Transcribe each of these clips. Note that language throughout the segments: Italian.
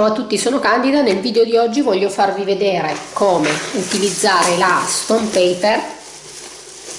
Ciao a tutti, sono Candida. Nel video di oggi voglio farvi vedere come utilizzare la stone paper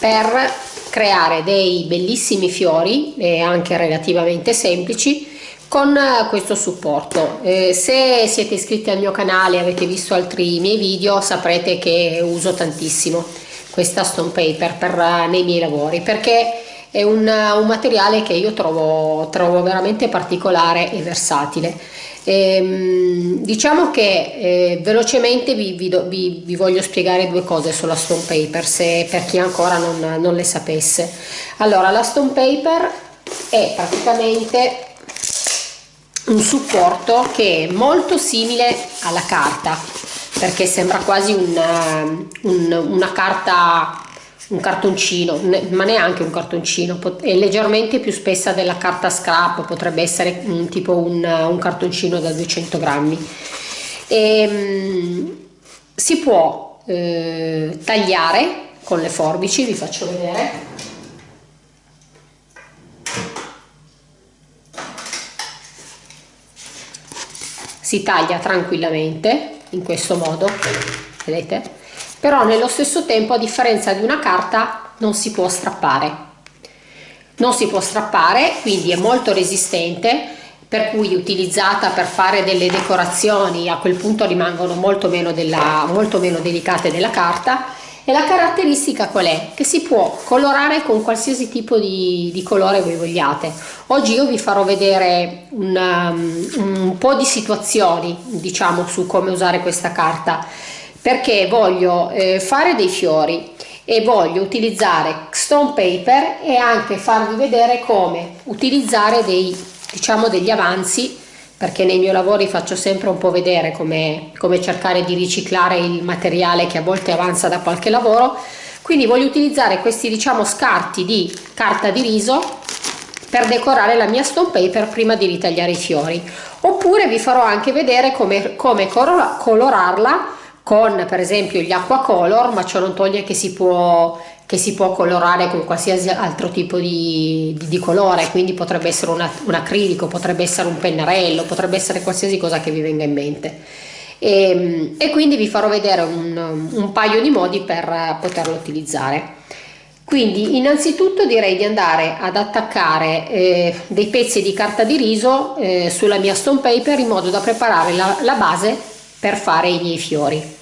per creare dei bellissimi fiori e anche relativamente semplici con questo supporto. Eh, se siete iscritti al mio canale e avete visto altri miei video saprete che uso tantissimo questa stone paper per, nei miei lavori perché è un, un materiale che io trovo, trovo veramente particolare e versatile Ehm, diciamo che eh, velocemente vi, vi, do, vi, vi, voglio spiegare due cose sulla stone paper se, per chi ancora non, non le sapesse. Allora, la stone paper è praticamente un supporto che è molto simile alla carta perché sembra quasi una, un, una carta un cartoncino, ma neanche un cartoncino, è leggermente più spessa della carta scrap, potrebbe essere un, tipo un, un cartoncino da 200 grammi. E, um, si può eh, tagliare con le forbici, vi faccio vedere. Si taglia tranquillamente in questo modo, vedete? Però nello stesso tempo a differenza di una carta non si può strappare non si può strappare quindi è molto resistente per cui utilizzata per fare delle decorazioni a quel punto rimangono molto meno, della, molto meno delicate della carta e la caratteristica qual è? Che si può colorare con qualsiasi tipo di, di colore voi vogliate. Oggi io vi farò vedere un, um, un po' di situazioni diciamo su come usare questa carta perché voglio eh, fare dei fiori e voglio utilizzare stone paper e anche farvi vedere come utilizzare dei diciamo degli avanzi perché nei miei lavori faccio sempre un po' vedere come, come cercare di riciclare il materiale che a volte avanza da qualche lavoro. Quindi voglio utilizzare questi diciamo scarti di carta di riso per decorare la mia stone paper prima di ritagliare i fiori. Oppure vi farò anche vedere come, come colorarla con per esempio gli acqua color ma ciò non toglie che si può che si può colorare con qualsiasi altro tipo di, di, di colore quindi potrebbe essere una, un acrilico potrebbe essere un pennarello potrebbe essere qualsiasi cosa che vi venga in mente. E, e quindi vi farò vedere un, un paio di modi per poterlo utilizzare. Quindi innanzitutto direi di andare ad attaccare eh, dei pezzi di carta di riso eh, sulla mia stone paper in modo da preparare la, la base per fare i miei fiori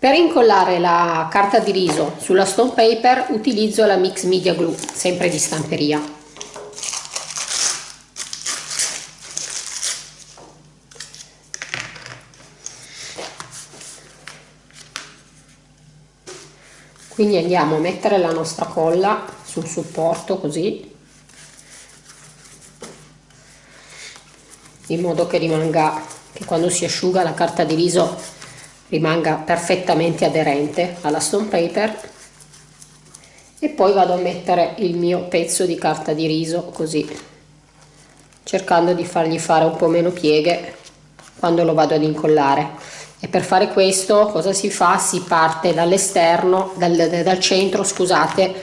Per incollare la carta di riso sulla stone paper utilizzo la Mix Media Glue, sempre di stamperia. Quindi andiamo a mettere la nostra colla sul supporto così, in modo che rimanga, che quando si asciuga la carta di riso rimanga perfettamente aderente alla stone paper. E poi vado a mettere il mio pezzo di carta di riso così cercando di fargli fare un po' meno pieghe quando lo vado ad incollare. E per fare questo cosa si fa? si parte dall'esterno dal, dal centro scusate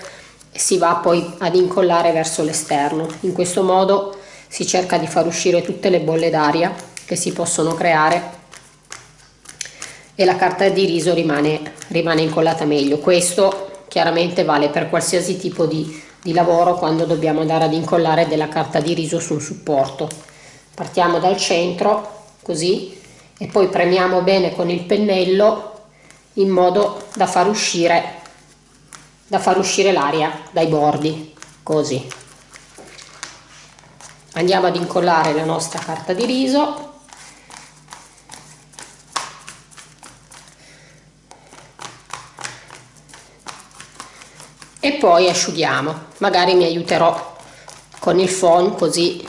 e si va poi ad incollare verso l'esterno. In questo modo si cerca di far uscire tutte le bolle d'aria che si possono creare e la carta di riso rimane, rimane incollata meglio. Questo chiaramente vale per qualsiasi tipo di, di lavoro quando dobbiamo andare ad incollare della carta di riso sul supporto. Partiamo dal centro, così, e poi premiamo bene con il pennello in modo da far uscire, da far uscire l'aria dai bordi, così. Andiamo ad incollare la nostra carta di riso e poi asciughiamo. Magari mi aiuterò con il phon così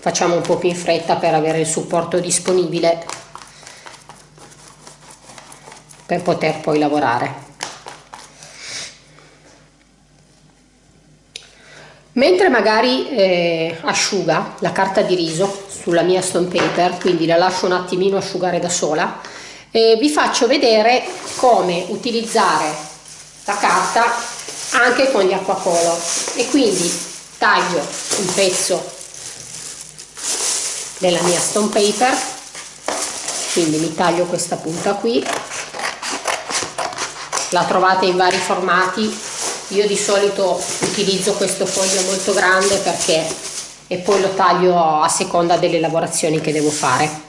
facciamo un po' più in fretta per avere il supporto disponibile per poter poi lavorare. Mentre magari eh, asciuga la carta di riso sulla mia stone paper quindi la lascio un attimino asciugare da sola eh, vi faccio vedere come utilizzare la carta anche con gli acquacolor. E quindi taglio un pezzo della mia stone paper quindi mi taglio questa punta qui. La trovate in vari formati. Io di solito utilizzo questo foglio molto grande perché e poi lo taglio a seconda delle lavorazioni che devo fare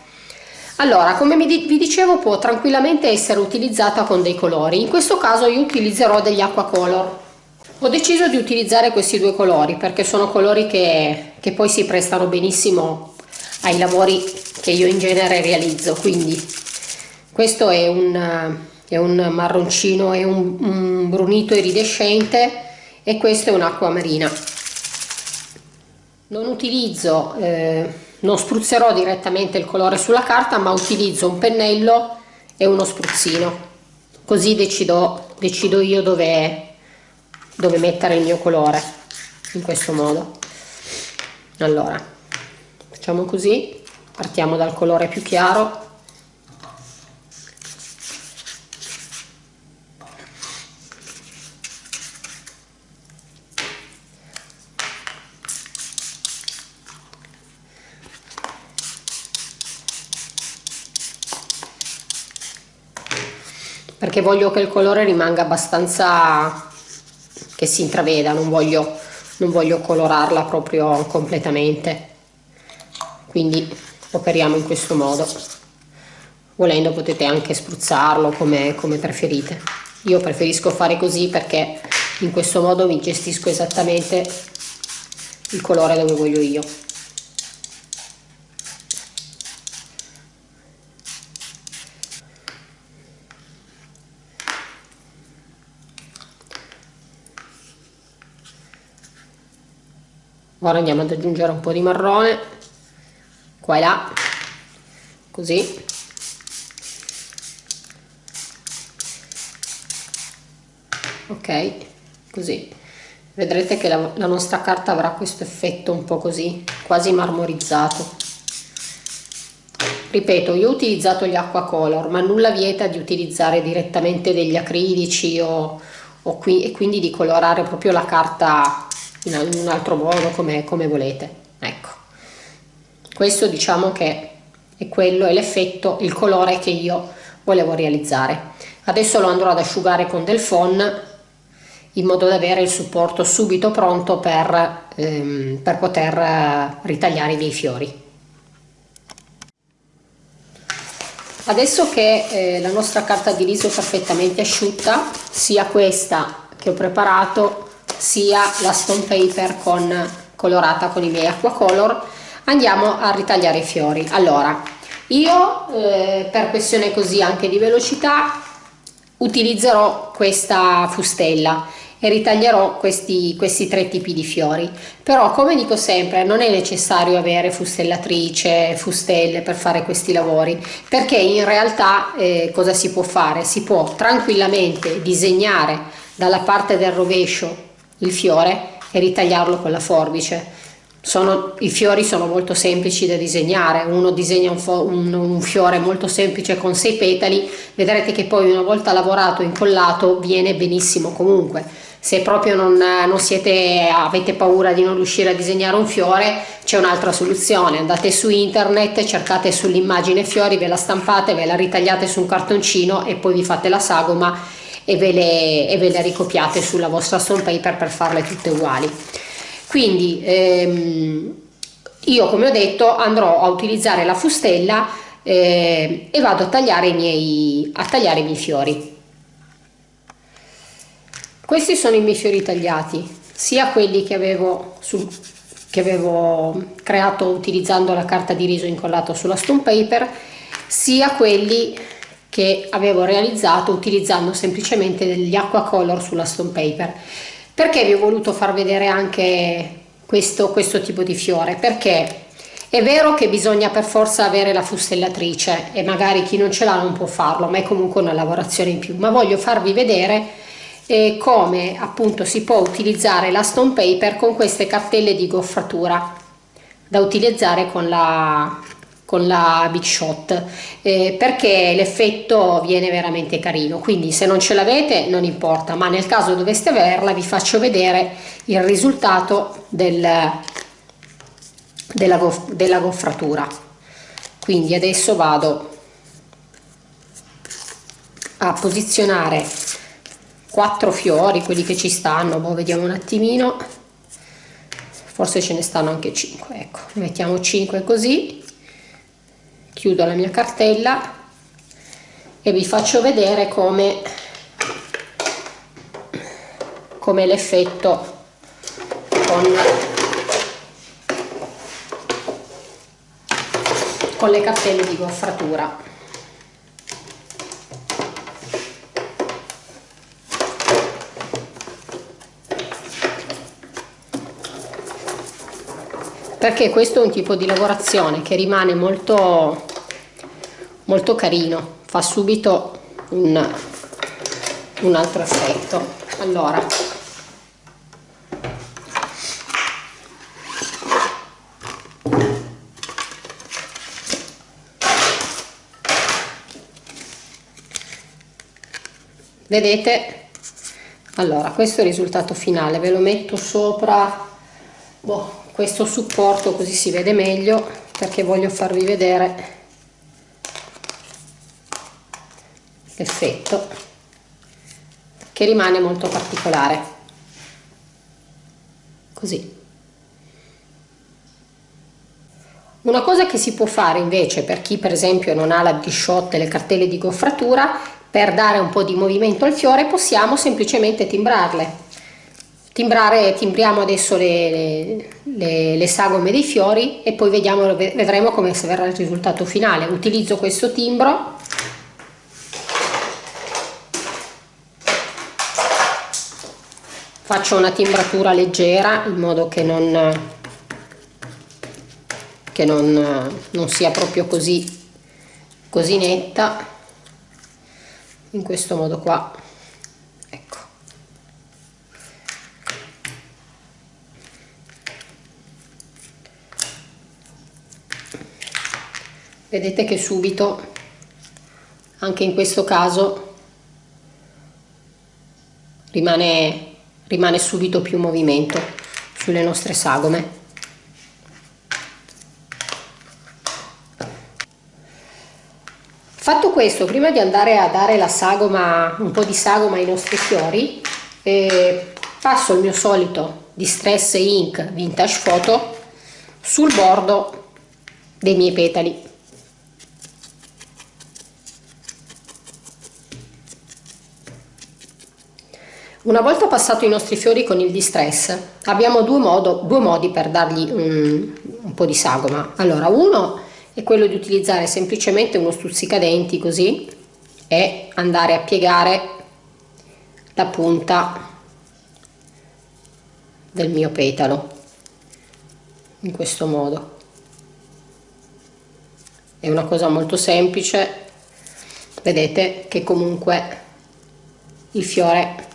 allora come vi dicevo può tranquillamente essere utilizzata con dei colori. In questo caso io utilizzerò degli acqua color. Ho deciso di utilizzare questi due colori perché sono colori che, che poi si prestano benissimo ai lavori che io in genere realizzo. Quindi questo è un, è un marroncino e un, un brunito iridescente e questo è un'acqua marina. Non utilizzo eh, non spruzzerò direttamente il colore sulla carta ma utilizzo un pennello e uno spruzzino. Così decido, decido io dove, dove mettere il mio colore in questo modo. Allora facciamo così. Partiamo dal colore più chiaro perché voglio che il colore rimanga abbastanza che si intraveda non voglio, non voglio colorarla proprio completamente. Quindi operiamo in questo modo. Volendo potete anche spruzzarlo come, come preferite. Io preferisco fare così perché in questo modo mi gestisco esattamente il colore dove voglio io ora andiamo ad aggiungere un po' di marrone. Qua e là. Così. Ok così. Vedrete che la, la nostra carta avrà questo effetto un po' così quasi marmorizzato. Ripeto io ho utilizzato gli acqua color ma nulla vieta di utilizzare direttamente degli acrilici o, o qui, e quindi di colorare proprio la carta in un altro modo come, come volete. Ecco. Questo diciamo che è quello è l'effetto il colore che io volevo realizzare. Adesso lo andrò ad asciugare con del phon in modo da avere il supporto subito pronto per, ehm, per poter ritagliare i miei fiori. Adesso che eh, la nostra carta di riso è perfettamente asciutta sia questa che ho preparato sia la stone paper con, colorata con i miei acqua color andiamo a ritagliare i fiori. Allora io eh, per questione così anche di velocità utilizzerò questa fustella e ritaglierò questi, questi tre tipi di fiori. Però come dico sempre non è necessario avere fustellatrice fustelle per fare questi lavori perché in realtà eh, cosa si può fare? Si può tranquillamente disegnare dalla parte del rovescio il fiore e ritagliarlo con la forbice. Sono, I fiori sono molto semplici da disegnare, uno disegna un, un, un, fiore molto semplice con sei petali, vedrete che poi una volta lavorato incollato viene benissimo comunque. Se proprio non, non siete, avete paura di non riuscire a disegnare un fiore, c'è un'altra soluzione, andate su internet, cercate sull'immagine fiori, ve la stampate, ve la ritagliate su un cartoncino e poi vi fate la sagoma e ve le, e ve le ricopiate sulla vostra stone paper per farle tutte uguali. Quindi ehm, io come ho detto andrò a utilizzare la fustella eh, e vado a tagliare, i miei, a tagliare i miei fiori. Questi sono i miei fiori tagliati sia quelli che avevo, sul, che avevo creato utilizzando la carta di riso incollato sulla stone paper sia quelli che avevo realizzato utilizzando semplicemente degli acqua color sulla stone paper. Perché vi ho voluto far vedere anche questo, questo tipo di fiore? Perché è vero che bisogna per forza avere la fustellatrice e magari chi non ce l'ha non può farlo ma è comunque una lavorazione in più. Ma voglio farvi vedere eh, come appunto si può utilizzare la stone paper con queste cartelle di goffratura da utilizzare con la con la Big Shot eh, perché l'effetto viene veramente carino. Quindi se non ce l'avete non importa ma nel caso doveste averla vi faccio vedere il risultato del, della, gof della goffratura. Quindi adesso vado a posizionare quattro fiori quelli che ci stanno. Boh, vediamo un attimino. Forse ce ne stanno anche 5 ecco. Mettiamo 5 così chiudo la mia cartella e vi faccio vedere come come l'effetto con con le cartelle di goffratura perché questo è un tipo di lavorazione che rimane molto molto carino fa subito un, un altro effetto allora. Vedete? Allora questo è il risultato finale ve lo metto sopra. Boh, questo supporto così si vede meglio perché voglio farvi vedere l'effetto che rimane molto particolare. Così. Una cosa che si può fare invece per chi per esempio non ha la bisciotte e le cartelle di goffratura per dare un po' di movimento al fiore possiamo semplicemente timbrarle. Timbrare timbriamo adesso le, le, le, sagome dei fiori e poi vediamo vedremo come verrà il risultato finale. Utilizzo questo timbro faccio una timbratura leggera in modo che non che non, non sia proprio così così netta. In questo modo qua. Vedete che subito anche in questo caso rimane, rimane subito più movimento sulle nostre sagome. Fatto questo prima di andare a dare la sagoma un po di sagoma ai nostri fiori eh, passo il mio solito distress ink vintage photo sul bordo dei miei petali Una volta passato i nostri fiori con il distress abbiamo due, modo, due modi per dargli un, un po' di sagoma. Allora uno è quello di utilizzare semplicemente uno stuzzicadenti così e andare a piegare la punta del mio petalo in questo modo. È una cosa molto semplice, vedete che comunque il fiore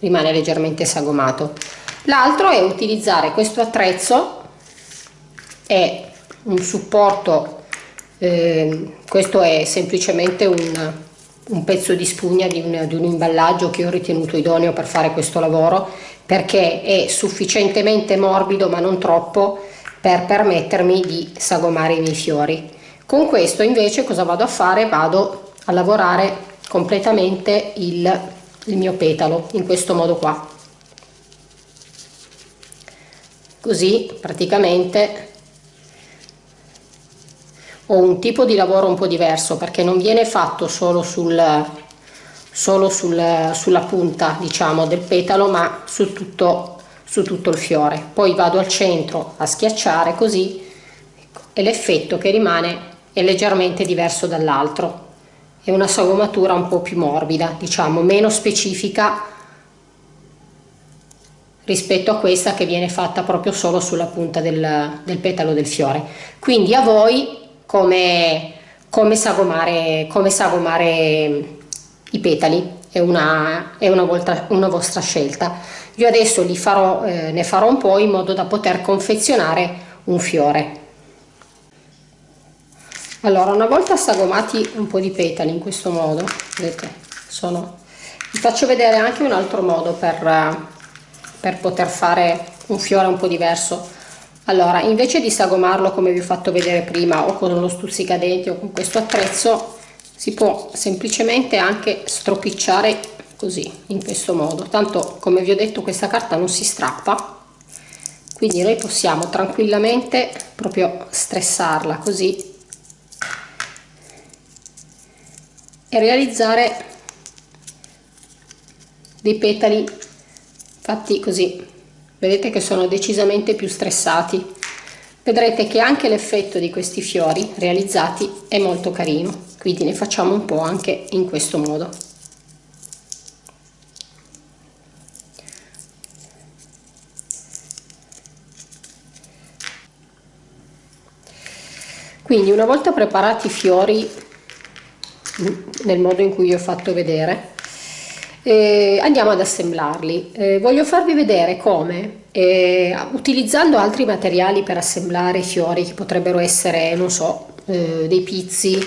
rimane leggermente sagomato. L'altro è utilizzare questo attrezzo è un supporto eh, questo è semplicemente un, un pezzo di spugna di un, di un imballaggio che ho ritenuto idoneo per fare questo lavoro perché è sufficientemente morbido ma non troppo per permettermi di sagomare i miei fiori. Con questo invece cosa vado a fare? Vado a lavorare completamente il il mio petalo in questo modo qua. Così praticamente ho un tipo di lavoro un po' diverso perché non viene fatto solo sul solo sul, sulla punta diciamo del petalo ma su tutto su tutto il fiore. Poi vado al centro a schiacciare così e l'effetto che rimane è leggermente diverso dall'altro è una sagomatura un po' più morbida, diciamo, meno specifica rispetto a questa che viene fatta proprio solo sulla punta del, del petalo del fiore. Quindi a voi come, come, sagomare, come sagomare i petali, è una, è una, volta, una vostra scelta. Io adesso farò, eh, ne farò un po' in modo da poter confezionare un fiore allora una volta sagomati un po' di petali in questo modo vedete sono vi faccio vedere anche un altro modo per, per poter fare un fiore un po' diverso. Allora invece di sagomarlo come vi ho fatto vedere prima o con uno stuzzicadenti o con questo attrezzo si può semplicemente anche stropicciare così in questo modo. Tanto come vi ho detto questa carta non si strappa quindi noi possiamo tranquillamente proprio stressarla così e realizzare dei petali fatti così. Vedete che sono decisamente più stressati. Vedrete che anche l'effetto di questi fiori realizzati è molto carino quindi ne facciamo un po' anche in questo modo. Quindi una volta preparati i fiori nel modo in cui ho fatto vedere. Eh, andiamo ad assemblarli. Eh, voglio farvi vedere come eh, utilizzando altri materiali per assemblare i fiori che potrebbero essere non so eh, dei pizzi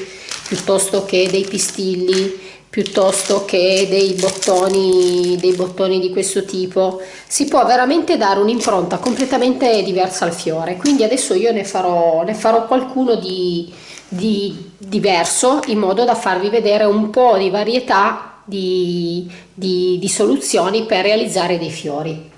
piuttosto che dei pistilli piuttosto che dei bottoni dei bottoni di questo tipo si può veramente dare un'impronta completamente diversa al fiore. Quindi adesso io ne farò ne farò qualcuno di, di diverso in modo da farvi vedere un po' di varietà di, di, di soluzioni per realizzare dei fiori.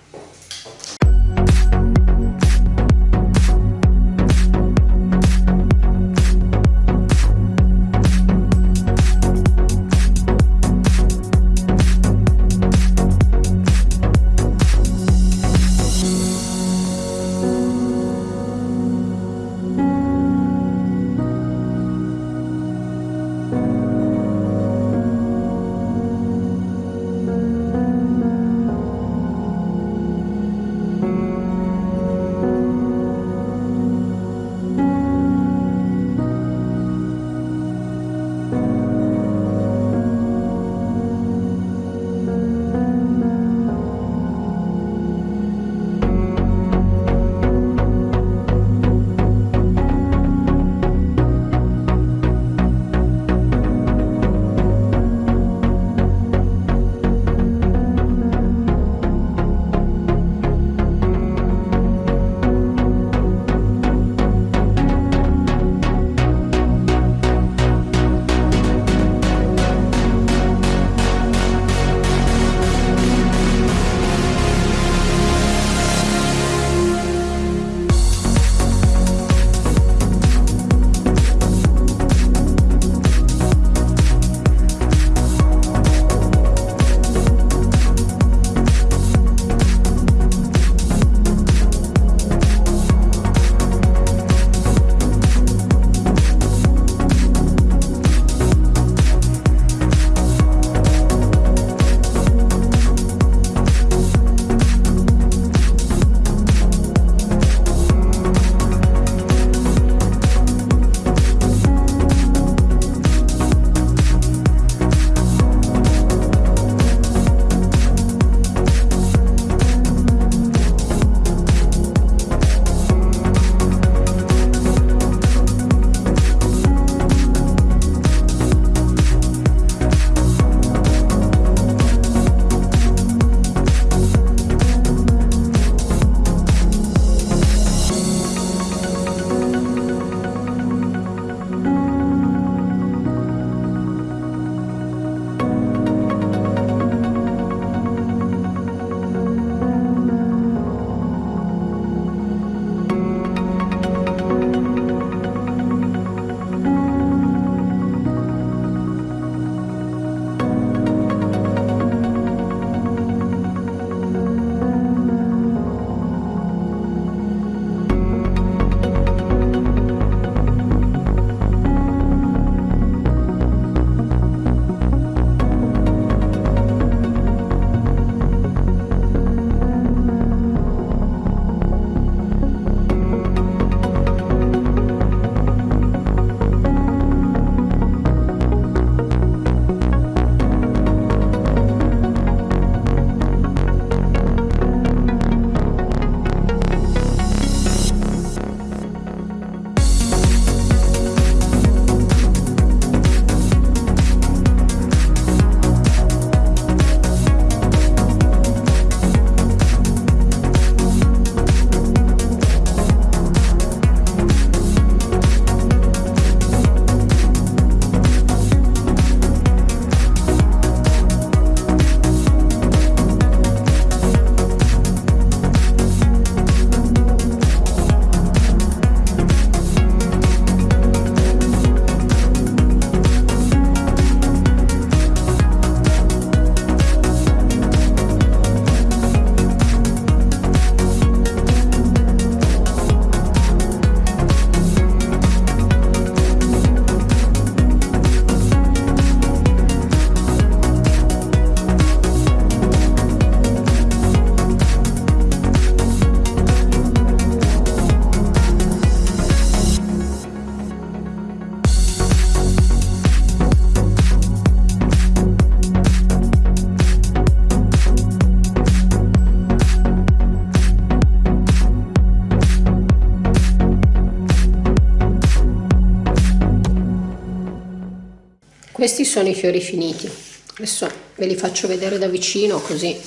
Questi sono i fiori finiti. Adesso ve li faccio vedere da vicino così.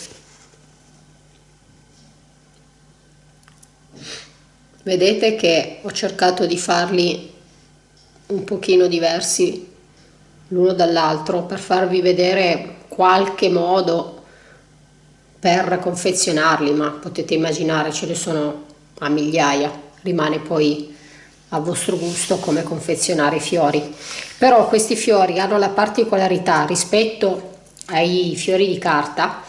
Vedete che ho cercato di farli un pochino diversi l'uno dall'altro per farvi vedere qualche modo per confezionarli ma potete immaginare ce ne sono a migliaia. Rimane poi a vostro gusto come confezionare i fiori. Però questi fiori hanno la particolarità rispetto ai fiori di carta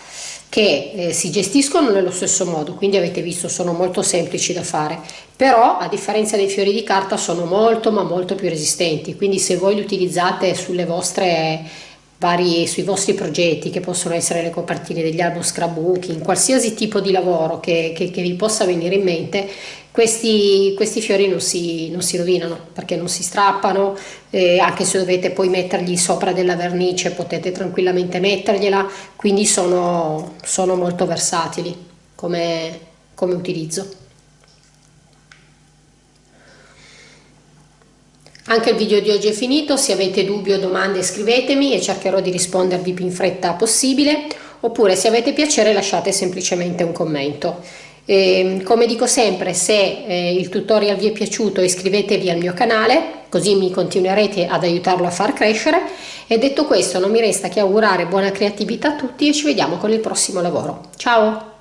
che eh, si gestiscono nello stesso modo, quindi avete visto sono molto semplici da fare, però a differenza dei fiori di carta sono molto ma molto più resistenti, quindi se voi li utilizzate sulle vostre vari, sui vostri progetti che possono essere le copertine degli album scrapbooking, qualsiasi tipo di lavoro che, che, che vi possa venire in mente, questi, questi fiori non si, non si, rovinano perché non si strappano, eh, anche se dovete poi mettergli sopra della vernice potete tranquillamente mettergliela, quindi sono, sono molto versatili come, come utilizzo. Anche il video di oggi è finito, se avete dubbi o domande scrivetemi e cercherò di rispondervi più in fretta possibile, oppure se avete piacere lasciate semplicemente un commento. E, ehm, come dico sempre, se eh, il tutorial vi è piaciuto iscrivetevi al mio canale, così mi continuerete ad aiutarlo a far crescere. E detto questo non mi resta che augurare buona creatività a tutti e ci vediamo con il prossimo lavoro. Ciao!